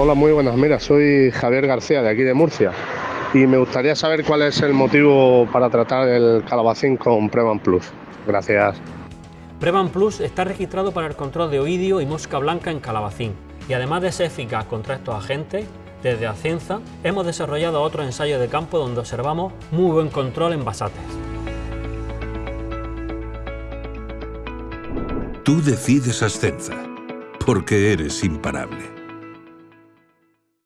Hola, muy buenas. Mira, soy Javier García de aquí de Murcia y me gustaría saber cuál es el motivo para tratar el calabacín con Prevan Plus. Gracias. Prevan Plus está registrado para el control de oidio y mosca blanca en calabacín y además de ser eficaz contra estos agentes, desde Acienza hemos desarrollado otros ensayos de campo donde observamos muy buen control en basates. Tú decides Ascenza, porque eres imparable.